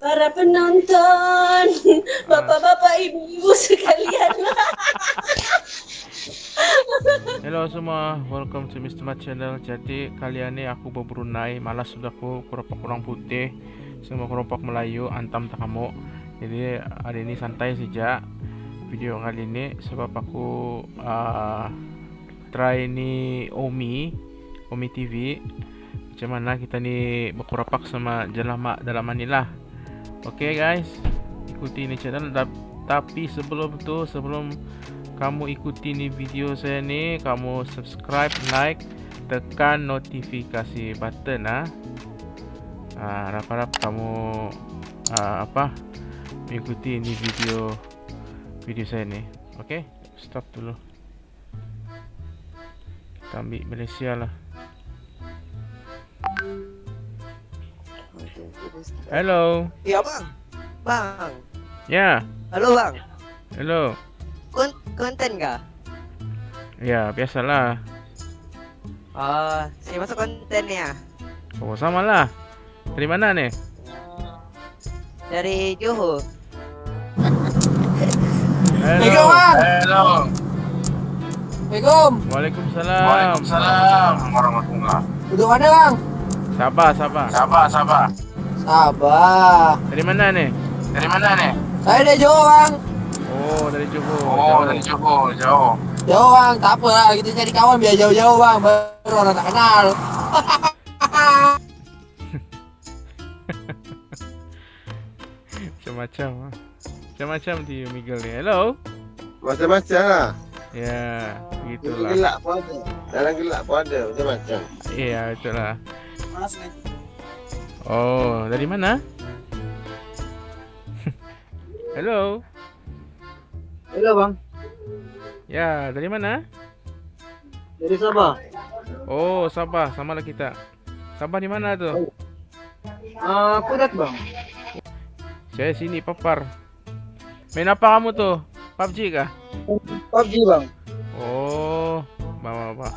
para penonton, bapak-bapak, ibu-ibu sekalian. Hello semua, welcome to Mr. Mat Channel. Jadi kali ni aku berbrunei, malas sudah aku keropak orang putih, semua keropak Melayu, antam tak kamu. Jadi hari ini santai saja video kali ini sebab aku uh, try ni Omi, Omi TV. Macam mana kita ni berkeropak sama jelama dalam manilah. Okay guys, ikuti ni channel tapi sebelum tu sebelum kamu ikuti ni video saya ni, kamu subscribe, like, tekan notifikasi button ah. Ha, harap-harap kamu uh, apa ikuti ni video video saya ni. Okay, stop dulu. Kita ambil Malaysia lah. Hello. Ya bang. Bang. Ya. Halo bang. Hello. Kon konten kah? Ya, biasalah. Ah, uh, saya masuk konten ni ah. Oh, sama lah. Dari mana ni? Dari Johor. Hello. Hello. Assalamualaikum. Waalaikumsalam. Waalaikumsalam warahmatullahi. Duduk mana bang? Sabar, sabar. Sabar, sabar. Sabar. Dari mana ni? Dari mana ni? Saya dari Johor bang. Oh, dari Johor. Oh, Jauh. dari Johor, jauh. Jauh bang, tak apa lah. Kita cari kawan biar jauh-jauh bang. Baru orang tak kenal. Macam-macam ah. Macam-macam di Miguel ni. Hello. Macam-macam lah. Ya, Dalam begitulah. gelap pun ada. Dalam gelap pun ada. Macam-macam. Ya, betul lah. Oh, dari mana? Hello. Hello bang. Ya, dari mana? Dari Sabah. Oh, Sabah. Sama lah kita. Sabah di mana tu? Ah, uh, Kudat bang. Saya sini, Papar. Main apa kamu tu? PUBG kah? PUBG bang. Oh, bawa apa?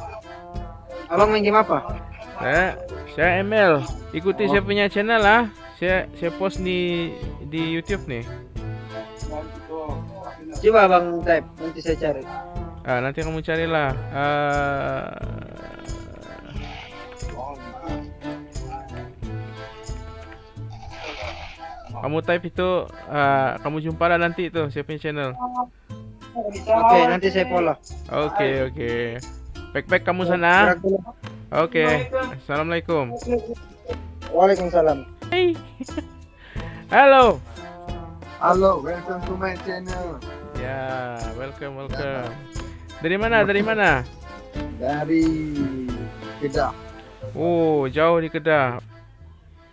Abang main game apa? Saya, saya ML. Ikuti saya punya channel lah. Saya saya post di di YouTube ni. Coba abang type, nanti saya cari. Ah, nanti kamu carilah. Uh, kamu type itu, uh, kamu jumpa lah nanti tu saya punya channel. Oke, nanti saya follow. Oke oke. Back-back kamu sana. Oke. Assalamualaikum. Waalaikumsalam. Hey. Halo. Halo, welcome to my channel. Ya, welcome welcome. Dari mana? Dari mana? Dari Kedah. Oh, jauh di Kedah.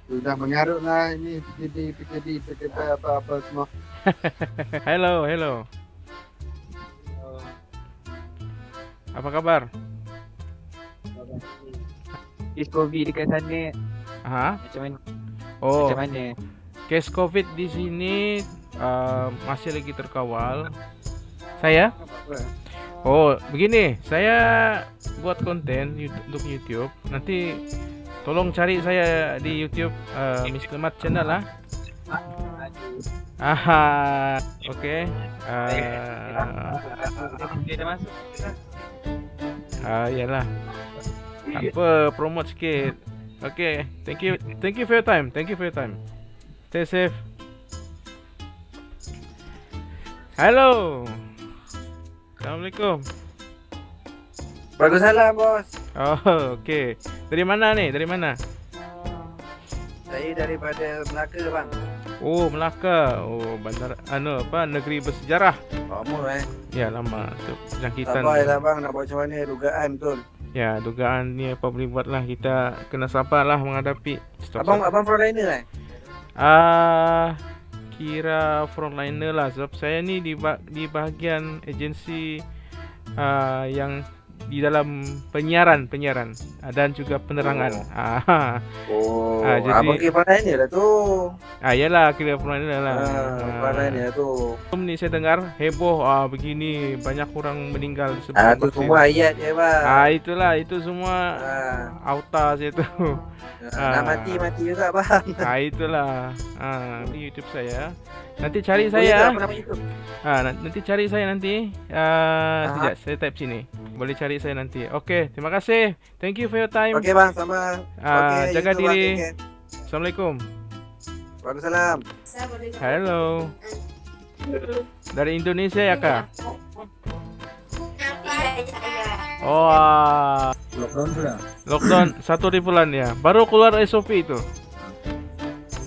Sudah mengarut lah ini PKD, PKD, PKD apa-apa semua. Hello, hello. Apa kabar? Kes COVID dekat sana Ha? macam mana? Oh, Macam mana? kes COVID di sini uh, masih lagi terkawal. Saya? Oh, begini, saya buat konten YouTube, untuk YouTube. Nanti tolong cari saya di YouTube uh, Mr. Mat channel lah. Aha, oke. Okay. Uh, masuk. ah, iyalah. Tak apa, promote sikit. Okay, thank you, thank you for your time. Thank you for your time. Stay safe. Hello. Assalamualaikum. Waalaikumsalam bos. Oh, okay. Dari mana ni? Dari mana? Saya daripada Melaka bang. Oh, Melaka. Oh, bandar anu apa? Negeri bersejarah. Lama eh. Ya, lama. Tu jangkitan. lah bang nak buat macam mana dugaan betul. Ya, dugaan ni apa boleh buatlah kita kena sabarlah menghadapi. Stop, Abang stop. abang frontliner eh? Ah, kira frontliner lah sebab saya ni di di bahagian agensi ah, yang di dalam penyiaran penyiaran ah, dan juga penerangan. Ah, Oh, Ah, jadi- abang kira pandai ni lah tu. ah yalah kira pernah lah. Ah, pandai ni lah tu. Sebelum ni saya dengar heboh ah begini banyak orang meninggal sebelum Ah, tu vaksin. semua ayat dia bang. Ah itulah itu semua Ah, auta saya tu. ah, nak mati mati juga bang. ah itulah. Ah di YouTube saya. Nanti cari saya. apa? Ah nan- nanti cari saya nanti. Ah Ah. sekejap saya type sini. Boleh cari saya nanti. Okey, terima kasih. Thank you for your time. Okey bang, sama. Ah Okey, jaga YouTube, bang. diri. Care. Assalamualaikum. Waalaikumsalam. Hello. Dari Indonesia ya kak? Oh, Lockdown sudah. lockdown satu hari bulan ya. Baru keluar SOP itu.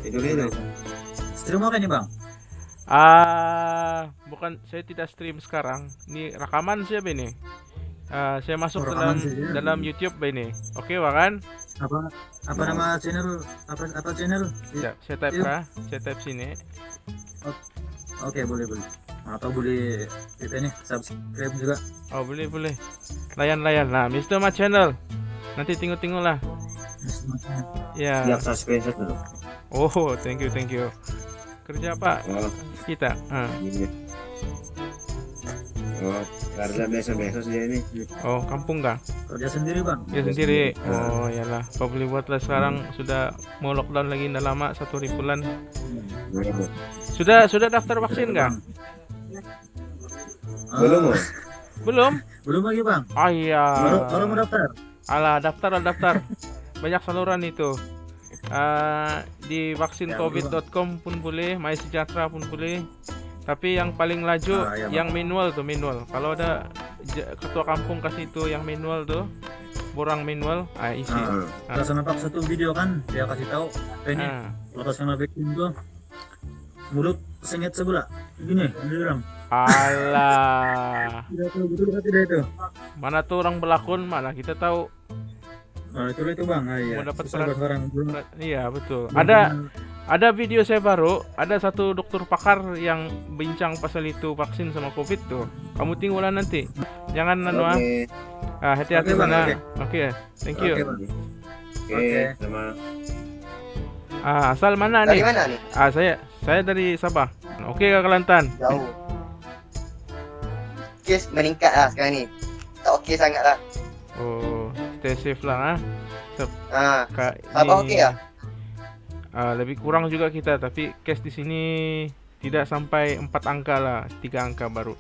Itu dia tu. Stream apa nih bang? Ah, bukan saya tidak stream sekarang. Ini rekaman siapa ini? Ah, saya masuk Oh, dalam rekaman saja. dalam YouTube ini. Oke, Bang kan? Apa apa nama channel? Apa apa channel? Ya, saya type kah? Saya type sini. Oke boleh boleh. Atau boleh kita nih subscribe juga. Oh, boleh boleh. Layan-layan. Nah, Mr. Ma Channel. Nanti tengok-tengok lah. Ya. subscribe dulu. Oh, thank you, thank you. Kerja apa Oh, kita? Ah. ini. Oh, karena biasa-biasa saja ini. Oh, kampung kah? Kerja sendiri bang. Ya sendiri. Oh, iyalah. Apa boleh buat lah sekarang sudah mau lockdown lagi dah lama satu hari bulan. Sudah sudah daftar vaksin kah? Ah, Belum, oh? Belum? belum lagi bang. Ah iya. Baru baru mau daftar. Alah, daftar lah daftar. Banyak saluran itu. Ah, di vaksincovid.com pun boleh, My Sejahtera pun boleh. Tapi yang paling laju Ah, iya, Bang. yang manual tuh manual. Kalau ada ketua kampung kasih itu yang manual tuh, borang manual, ah isi. Ah, Kita nampak satu video kan dia kasih tahu apa ini Ah. lepas kena vaksin tuh mulut sengit sebelah gini dia bilang Alah. tidak tahu betul atau tidak itu Mana tuh orang belakon, mana kita tahu. nah itu itu bang ah, iya Mau dapat peran- orang Iya, betul. Ada ada video saya baru, ada satu dokter pakar yang bincang pasal itu vaksin sama Covid tuh. Kamu tinggal nanti. Jangan anu ah. Oke, Ah, hati-hati sana. oke. Oke, thank you. Oke, Bang. oke, Oke. sama. Ah, asal mana Dari nih? mana nih? Ah, saya saya dari Sabah. Oke, Kak Kelantan. Jauh. Kes meningkat lah sekarang ni. Tak okey sangat lah. Oh, stay safe lah ah. Ha. Kak, Sabah okey lah? Ah, lebih kurang juga kita, tapi case di sini tidak sampai empat angka lah, tiga angka baru.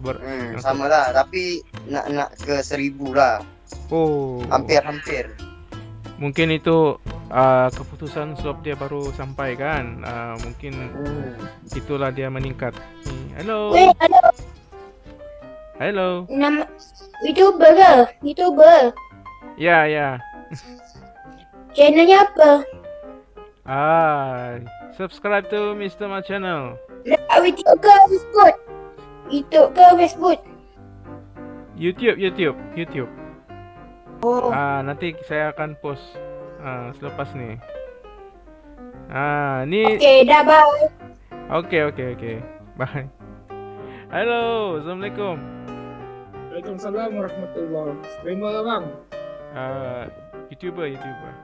Ber Hmm, sama lah. Tapi nak nak ke seribu lah. oh, Hampir-hampir. mungkin itu ah, keputusan swab dia baru sampai kan. Ah, mungkin Hmm. itulah dia meningkat. Hmm, Hello. Halo. Hello. Nama YouTuber ke? YouTuber. Ya, ya. Channelnya apa? Ah, subscribe to Mr. Ma channel. YouTube ke Facebook? YouTube ke Facebook? YouTube, YouTube, YouTube. Oh. Ah, nanti saya akan post ah, selepas ni. Ah, ni Okay, dah bye. Oke oke oke. Bye. Halo, assalamualaikum. Waalaikumsalam warahmatullahi Terima lah bang Uh, youtuber youtuber.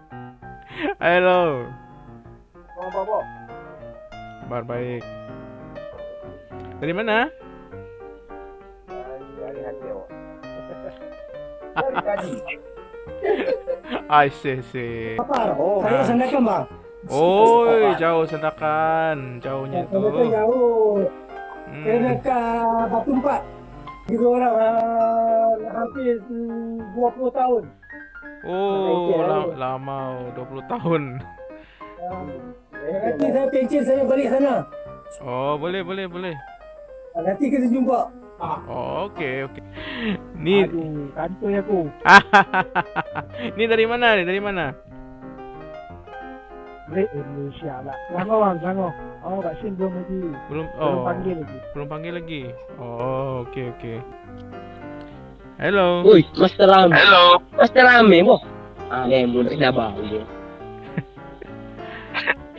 Halo. Kabar baik. Dari mana? I see see. Oh, saya Sandakan bang Oh, jauh sendakan, jauhnya itu. jauh Hmm. dekat Batu Empat Kita orang uh, hampir mm, 20 tahun Oh, la- lama oh, 20 tahun. Nanti saya pencen saya balik sana Oh, boleh boleh boleh. Nanti kita jumpa Oh, oke oke. Nih, Aduh, kantoi aku ini dari mana nih? Dari mana? Balik Indonesia lah Sama bang, sama Oh, vaksin belum lagi Belum Belum oh, panggil lagi belum panggil lagi. Oh, oke oke. Halo. Ui, Master Rame. Hello. Master Rame, boh. Ah, eh, budak dah bau dia.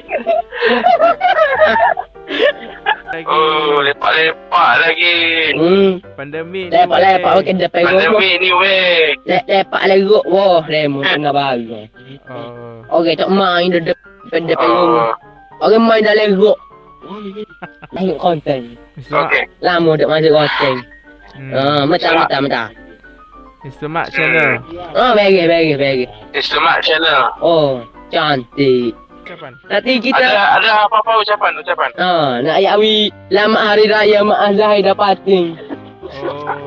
lagi. Oh, lepak-lepak lagi. Hmm. Pandemik ni. Lepak-lepak makin depan gua. Pandemik ni weh. Lepak leruk wah remo tengah baru. Oh. Okey, tak main dah depan depan Oh, rumah. Orang main dah leruk. Tengok konten. Mr. Mak. okey. Lama tak masuk konten. Hmm. Ah, mentah mentah mentah. Mr. Mak channel. Oh, bagi bagi bagi. Mat channel. Oh, cantik. Kapan? Nanti Ada kita ada apa-apa ucapan ucapan? Ah, nak ayat wi Selamat hari raya Mak Azhar dah pating. Oh.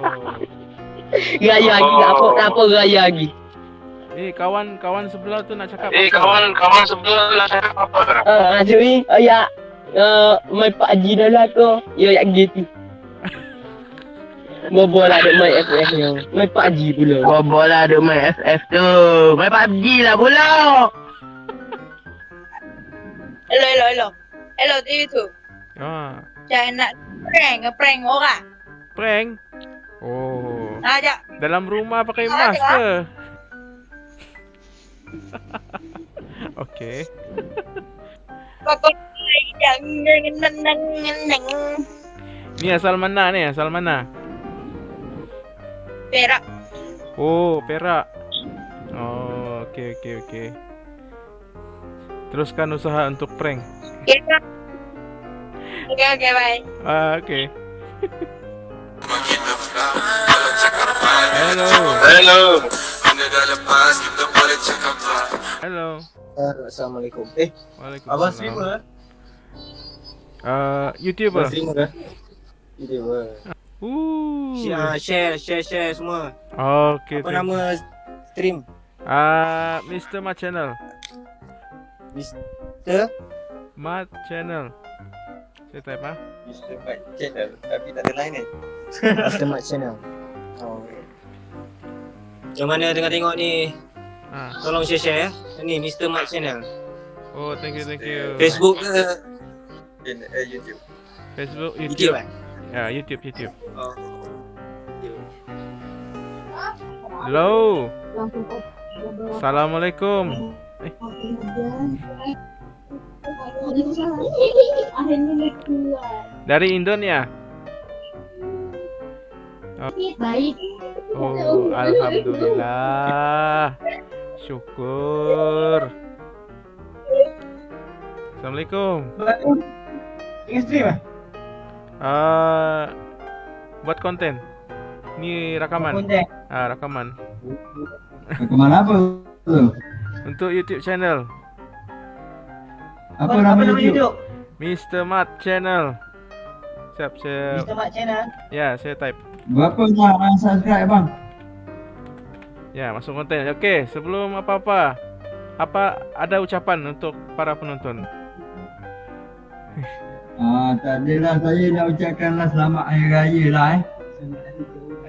Raya lagi tak apa tak apa raya lagi. Eh kawan kawan sebelah tu nak cakap. Eh, apa? kawan kawan sebelah nak cakap apa? Ah, masuk ni ayat uh, main Pak Haji dah lah tu. Ya ayat gitu. Bobo lah duk main FF ni. Main Pak Haji pula. Bobo lah duk main FF tu. Main PUBG lah pula. Hello, hello, hello. Hello, TV tu. Ah, Jangan nak prank, prank orang. prank. Oh. Nah, ajak. Dalam rumah pakai Ah, mask ke? Okey. Ni asal mana ni? Asal mana? Perak. Oh, Perak. Oh, okey okey okey. Teruskan usaha untuk prank. Okay, okay, okay, bye. Ah, okey. Hello. Hello. Hello. Assalamualaikum. Eh, Waalaikumsalam. abang streamer? Uh, YouTuber. Abang streamer? YouTuber. Ooh. Share, share, share, share semua. Okey. Apa nama stream? Ah, Mr. Mat Channel. Mr. Mat Channel. Saya type ah. Mr. Mat Channel. Tapi tak ada lain ni. Mr. Mat Channel. Oh. Macam mana tengok-tengok ni? Ah. Tolong share-share ya. Ni Mr. Mat Channel. Oh, thank you, thank you. Facebook ke? YouTube. Facebook, YouTube. YouTube eh? Ya, YouTube, YouTube. Oh. Hello. Assalamualaikum. Eh, dari Indonesia. Baik. Oh, alhamdulillah. Syukur. Assalamualaikum. Tengah stream ah? Ah, buat konten. Ni rakaman. Konten. Ah, rakaman. Kemana apa tu? Untuk YouTube channel Apa nama YouTube? YouTube? Mr. Mat Channel. Siap, saya Mr. Mat Channel. ya, saya type. Berapa nak subscribe bang? Ya, masuk konten. Okey, sebelum apa-apa, apa ada ucapan untuk para penonton? Ah, tak adalah saya nak ucapkanlah selamat hari raya lah eh.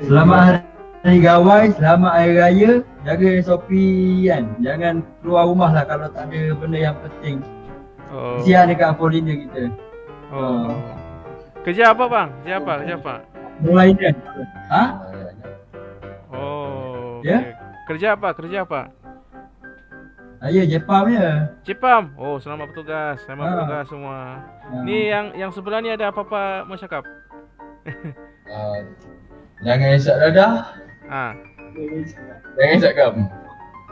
Selamat hari gawai, selamat hari raya. Jaga SOP kan. Jangan keluar rumah lah kalau tak ada benda yang penting. Oh. Kesian dekat Apolina kita. Oh. Kerja apa, bang? Kerja apa? Kerja apa? Mulai dia. Ha? Oh. Ya? okey. Kerja apa? Kerja apa? Saya Jepam ya. Cipam. Oh, selamat bertugas. Selamat Ah. bertugas semua. Ha. Ni yang yang sebelah ni ada apa-apa mau cakap? Ah, jangan esok dadah. Ah. Jangan kam.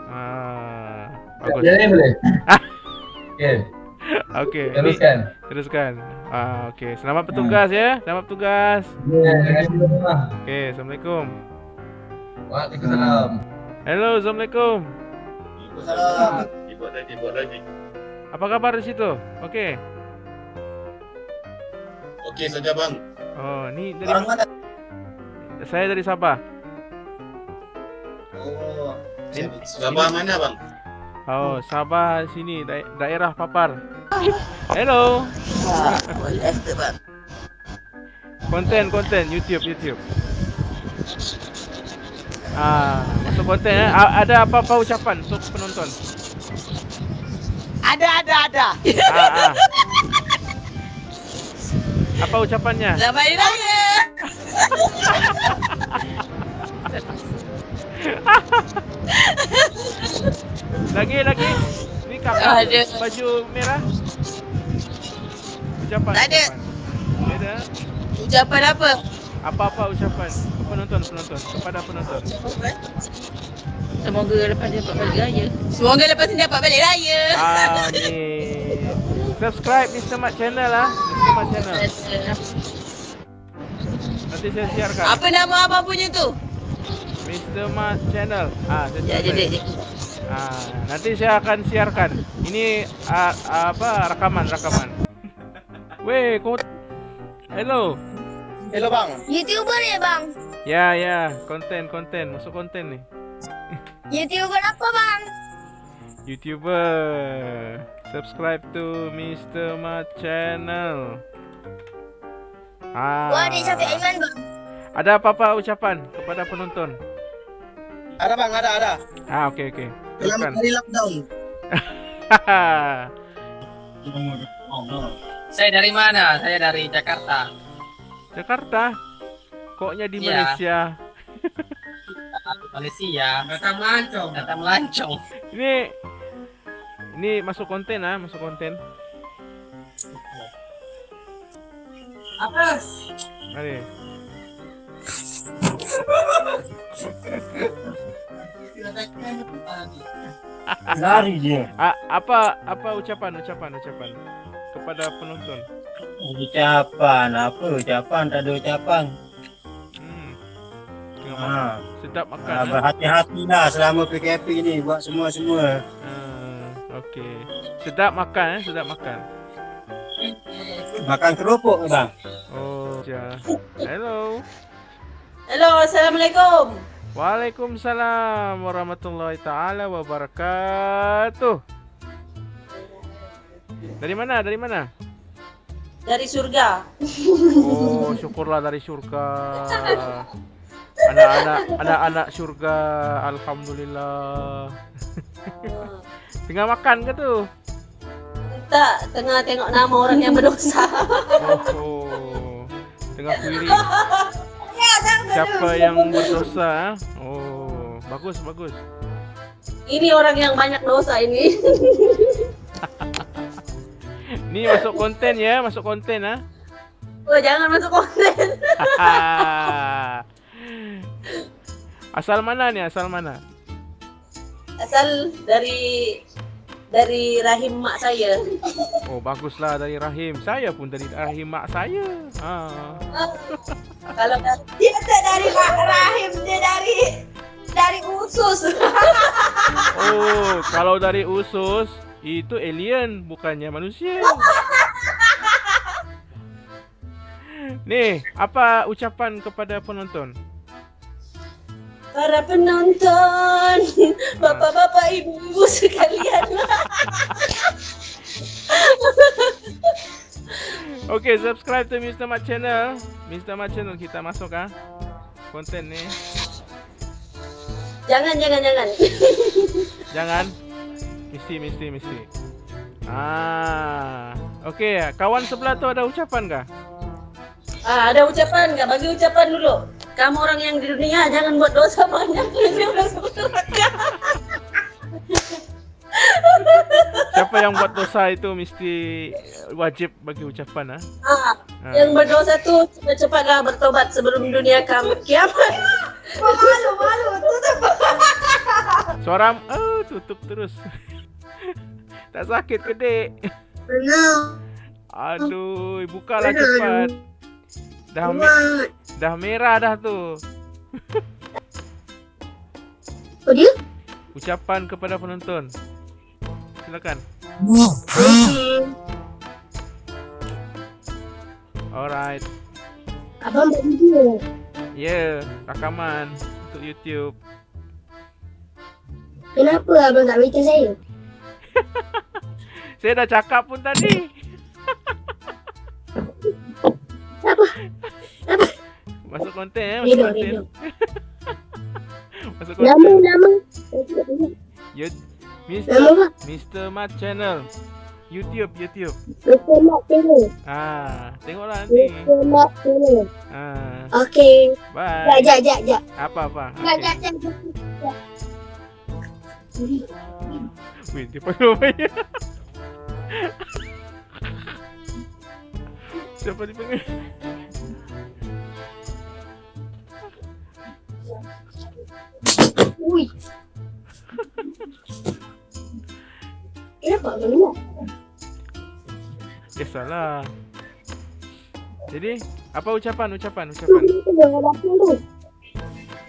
Ah. Bagus. Jadi boleh? Okey, Okey. teruskan. Teruskan. Ah, okey. Selamat bertugas ya. Selamat bertugas. Ya, terima kasih banyak. Okey, Assalamualaikum. Waalaikumsalam. Hello, Assalamualaikum. Waalaikumsalam. Apa kabar di situ? Okey. Okey saja bang. Oh, ni dari Orang mana? Saya dari Sabah. Oh. Sabah mana bang? Oh, Sabah sini da- daerah Papar. Hello. Konten konten YouTube YouTube. Ah, masuk konten eh. Ada apa-apa ucapan untuk penonton? Ada, ada, ada. Ah, ah. Apa ucapannya? Selamat hari raya. Kakak Ada. baju merah. Ucapan. Tak ada. ucapan. Tak ada. Ucapan apa? Apa-apa ucapan ke penonton penonton kepada penonton. Semoga lepas ni dapat balik raya. Semoga lepas ni dapat balik raya. Amin. Subscribe Mr. Mat channel lah. Mr. Mat channel. Nanti saya siarkan. Apa nama abang punya tu? Mr. Mat channel. Ah, saya Ya, jadi. Ah, nanti saya akan siarkan. Ini ah, apa rekaman rekaman. Weh, kau Hello. Hello bang. YouTuber ya bang? Ya, ya, konten konten masuk konten nih. YouTuber apa bang? YouTuber. Subscribe to Mr. Mat channel. Ah. Wah, Syafiq Aiman bang. Ada apa-apa ucapan kepada penonton? Ada bang, ada ada. Ah, okey okey. Selamat hari lockdown. Saya dari mana? Saya dari Jakarta. Jakarta. Koknya di Iya. Malaysia. Malaysia. Datang melancong. Datang melancong. Ini ini masuk konten ah, masuk konten. Apa? Mari. Lari dia. A- apa apa ucapan ucapan ucapan kepada penonton? Ucapan apa ucapan tak ada ucapan. Hmm. Tengah Ha. Sedap makan. Ha, ah. berhati-hatilah selama PKP ni buat semua-semua. Ah, okey. Sedap makan eh, sedap makan. Makan kerupuk ke bang? Oh, ya. Hello. Hello, Assalamualaikum. Waalaikumsalam warahmatullahi taala wabarakatuh. Dari mana? Dari mana? Dari surga. Oh, syukurlah dari surga. Anak-anak anak-anak surga, alhamdulillah. Tengah makan ke tu? Tak, tengah tengok nama orang yang berdosa. Oh, oh. tengah query. Siapa yang berdosa? Oh, bagus bagus. Ini orang yang banyak dosa ini. Ni masuk konten ya, masuk konten ah. Oh, jangan masuk konten. Asal mana ni? Asal mana? Asal dari dari rahim mak saya. Oh, baguslah dari rahim. Saya pun dari rahim mak saya. Ha. Kalau dia tak dari ra- rahim, dia dari dari usus. Oh, kalau dari usus itu alien bukannya manusia. Nih, apa ucapan kepada penonton? Para penonton, bapak-bapak, ibu-ibu sekalian. Okay, subscribe to Mr. Mat channel. Mr. Mat channel kita masuk ah. Konten ni. jangan, jangan, jangan. Jangan. Mesti, mesti, mesti. Ah. Okay, kawan sebelah tu ada ucapan kah? Ah, ada ucapan nggak? Bagi ucapan dulu. Kamu orang yang di dunia jangan buat dosa banyak. Nanti masuk neraka. Siapa yang buat dosa itu mesti wajib bagi ucapan ah. Ah, Ah. yang berdosa tuh cepat-cepatlah bertobat sebelum dunia kamu kiamat. malu, malu, tutup. Suara oh, tutup terus. tak sakit ke, Dek? Aduh, bukalah cepat. Dah me- dah merah dah tu. Oh dia? Ucapan kepada penonton. Silakan. Alright. Abang buat video. Ya, yeah, rakaman untuk YouTube. Kenapa abang tak beritahu saya? Saya dah cakap pun tadi. Apa? Masuk konten eh, masuk Redo, konten. redo. Masuk konten. ingat. You, Nama apa? Mr. Mr. Mat Channel. YouTube, YouTube. Mr. Mat Channel. Ah, tengoklah nanti. Mr. Mat Channel. Ah, Okey. bye. Jap, jap, jap, jap. Apa apa? Jap, jap, jap. Wih, dia perlu bayar. Siapa dipanggil? Ui. Kenapa belum? Eh salah. Jadi, apa ucapan, ucapan, ucapan?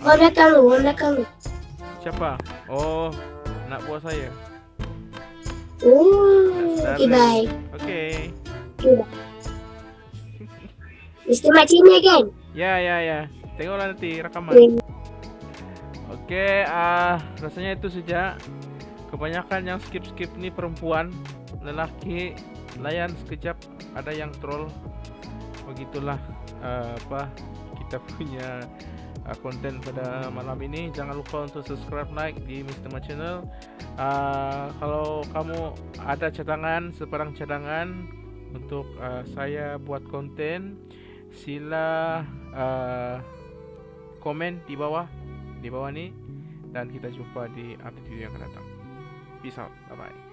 Orang belakang lu, orang belakang lu. Siapa? Oh, nak buat saya. Oh, okay, bye. Okay. Mr. Mat Cina kan? Ya, ya, ya. Tengoklah nanti rakaman. Okay. Oke, ah rasanya itu saja. Kebanyakan yang skip-skip ni perempuan, lelaki layan sekejap ada yang troll. Begitulah ah, apa kita punya ah, konten pada malam ini. Jangan lupa untuk subscribe like di Mr. Mat Channel. Ah, kalau kamu ada cadangan, sebarang cadangan untuk ah, saya buat konten, sila ah, komen di bawah di bawah ni dan kita jumpa di update video yang akan datang. Peace out. Bye bye.